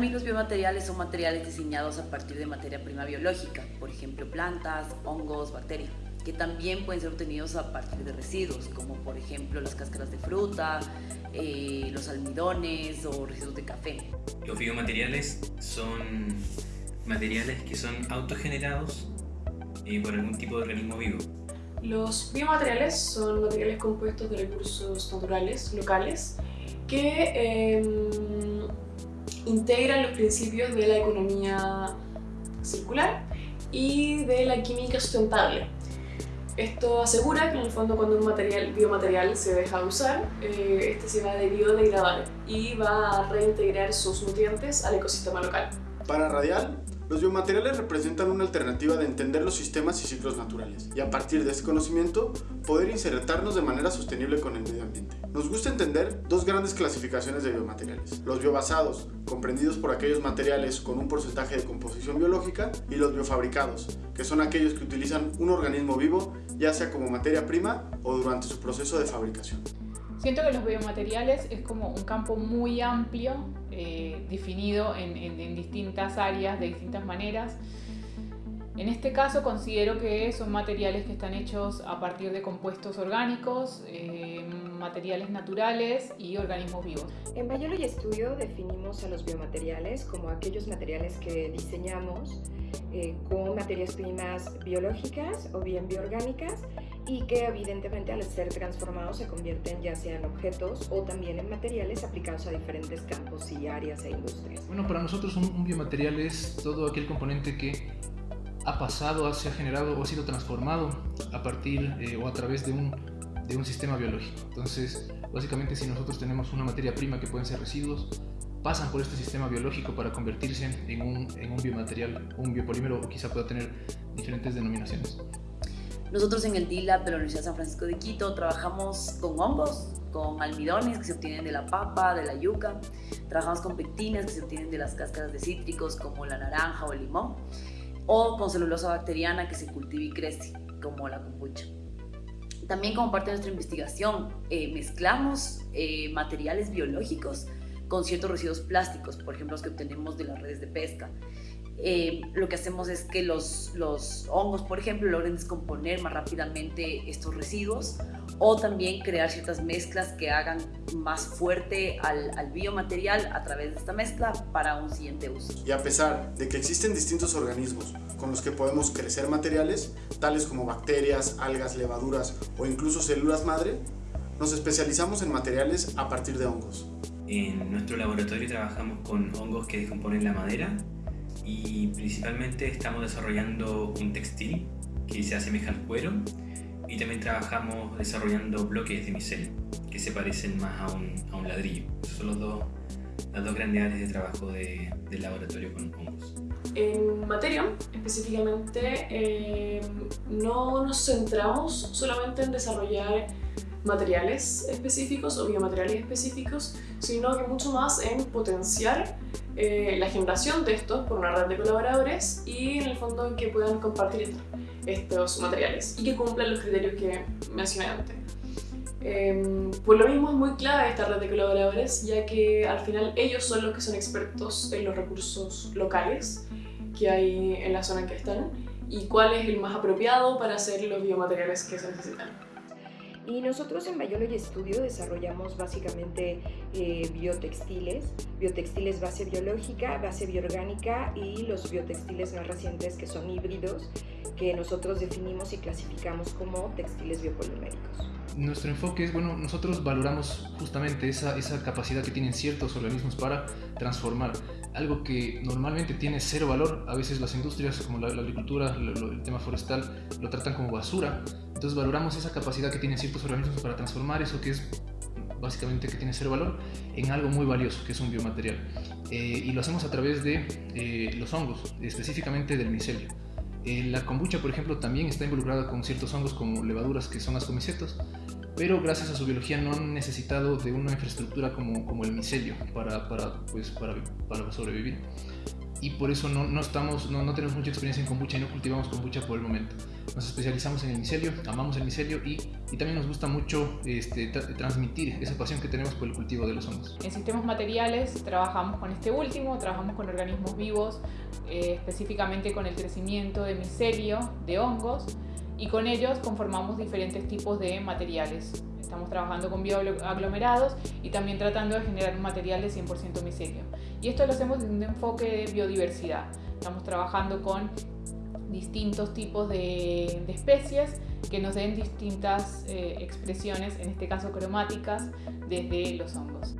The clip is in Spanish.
Los biomateriales son materiales diseñados a partir de materia prima biológica, por ejemplo plantas, hongos, bacterias, que también pueden ser obtenidos a partir de residuos, como por ejemplo las cáscaras de fruta, eh, los almidones o residuos de café. Los biomateriales son materiales que son autogenerados eh, por algún tipo de organismo vivo. Los biomateriales son materiales compuestos de recursos naturales, locales, que em, integran los principios de la economía circular y de la química sustentable. Esto asegura que en el fondo cuando un material, biomaterial se deja de usar, eh, este se va a biodegradar y va a reintegrar sus nutrientes al ecosistema local. Para Radial, los biomateriales representan una alternativa de entender los sistemas y ciclos naturales y a partir de ese conocimiento poder insertarnos de manera sostenible con el medio ambiente. Nos gusta entender dos grandes clasificaciones de biomateriales, los biobasados, comprendidos por aquellos materiales con un porcentaje de composición biológica, y los biofabricados, que son aquellos que utilizan un organismo vivo ya sea como materia prima o durante su proceso de fabricación. Siento que los biomateriales es como un campo muy amplio, eh, definido en, distintas áreas, de distintas maneras. En este caso considero que son materiales que están hechos a partir de compuestos orgánicos, eh, materiales naturales y organismos vivos. En Biology Studio definimos a los biomateriales como aquellos materiales que diseñamos eh, con materias primas biológicas o bien bioorgánicas y que evidentemente al ser transformados se convierten ya sea en objetos o también en materiales aplicados a diferentes campos y áreas e industrias. Bueno, para nosotros un, biomaterial es todo aquel componente que ha pasado, se ha generado o ha sido transformado a partir eh, o a través de un, de un sistema biológico. Entonces, básicamente si nosotros tenemos una materia prima que pueden ser residuos, pasan por este sistema biológico para convertirse en un, en un biomaterial, un biopolímero o quizá pueda tener diferentes denominaciones. Nosotros en el DILAB de la Universidad San Francisco de Quito trabajamos con hongos, con almidones que se obtienen de la papa, de la yuca, trabajamos con pectinas que se obtienen de las cáscaras de cítricos como la naranja o el limón, o con celulosa bacteriana que se cultiva y crece, como la kombucha. También como parte de nuestra investigación eh, mezclamos eh, materiales biológicos con ciertos residuos plásticos, por ejemplo los que obtenemos de las redes de pesca. Eh, lo que hacemos es que los, los, hongos, por ejemplo, logren descomponer más rápidamente estos residuos o también crear ciertas mezclas que hagan más fuerte al, al, biomaterial a través de esta mezcla para un siguiente uso. Y a pesar de que existen distintos organismos con los que podemos crecer materiales, tales como bacterias, algas, levaduras o incluso células madre, nos especializamos en materiales a partir de hongos. En nuestro laboratorio trabajamos con hongos que descomponen la madera y principalmente estamos desarrollando un textil que se asemeja al cuero y también trabajamos desarrollando bloques de micelio que se parecen más a un, a un ladrillo. son los dos, las dos grandes áreas de trabajo de, laboratorio con hongos. En Materion, específicamente, eh, no nos centramos solamente en desarrollar materiales específicos o biomateriales específicos, sino que mucho más en potenciar eh, la generación de estos por una red de colaboradores y en el fondo que puedan compartir estos materiales y que cumplan los criterios que mencioné antes. Eh, por lo mismo es muy clave esta red de colaboradores ya que al final ellos son los que son expertos en los recursos locales que hay en la zona en que están y cuál es el más apropiado para hacer los biomateriales que se necesitan. Y nosotros en Biology Studio desarrollamos básicamente eh, biotextiles, biotextiles base biológica, base bioorgánica y los biotextiles más recientes que son híbridos, que nosotros definimos y clasificamos como textiles biopoliméricos. Nuestro enfoque es, bueno, nosotros valoramos justamente esa, esa capacidad que tienen ciertos organismos para transformar algo que normalmente tiene cero valor, a veces las industrias como la, agricultura, el tema forestal, lo tratan como basura, entonces valoramos esa capacidad que tienen ciertos organismos para transformar eso que es básicamente que tiene cero valor en algo muy valioso, que es un biomaterial. Eh, y lo hacemos a través de eh, los hongos, específicamente del micelio. Eh, la kombucha, por ejemplo, también está involucrada con ciertos hongos como levaduras que son ascomicetos, pero gracias a su biología no han necesitado de una infraestructura como, como el micelio para, para, pues, para, para sobrevivir. y por eso no, no estamos, no, no, tenemos mucha experiencia en kombucha y no cultivamos kombucha por el momento. Nos especializamos en el micelio, amamos el micelio y, y también nos gusta mucho este, tra transmitir esa pasión que tenemos por el cultivo de los hongos. En sistemas materiales trabajamos con este último, trabajamos con organismos vivos, eh, específicamente con el crecimiento de micelio, de hongos, y con ellos conformamos diferentes tipos de materiales. Estamos trabajando con bioaglomerados y también tratando de generar un material de 100% micelio. Y esto lo hacemos desde un enfoque de biodiversidad. Estamos trabajando con distintos tipos de, especies que nos den distintas eh, expresiones, en este caso cromáticas, desde los hongos.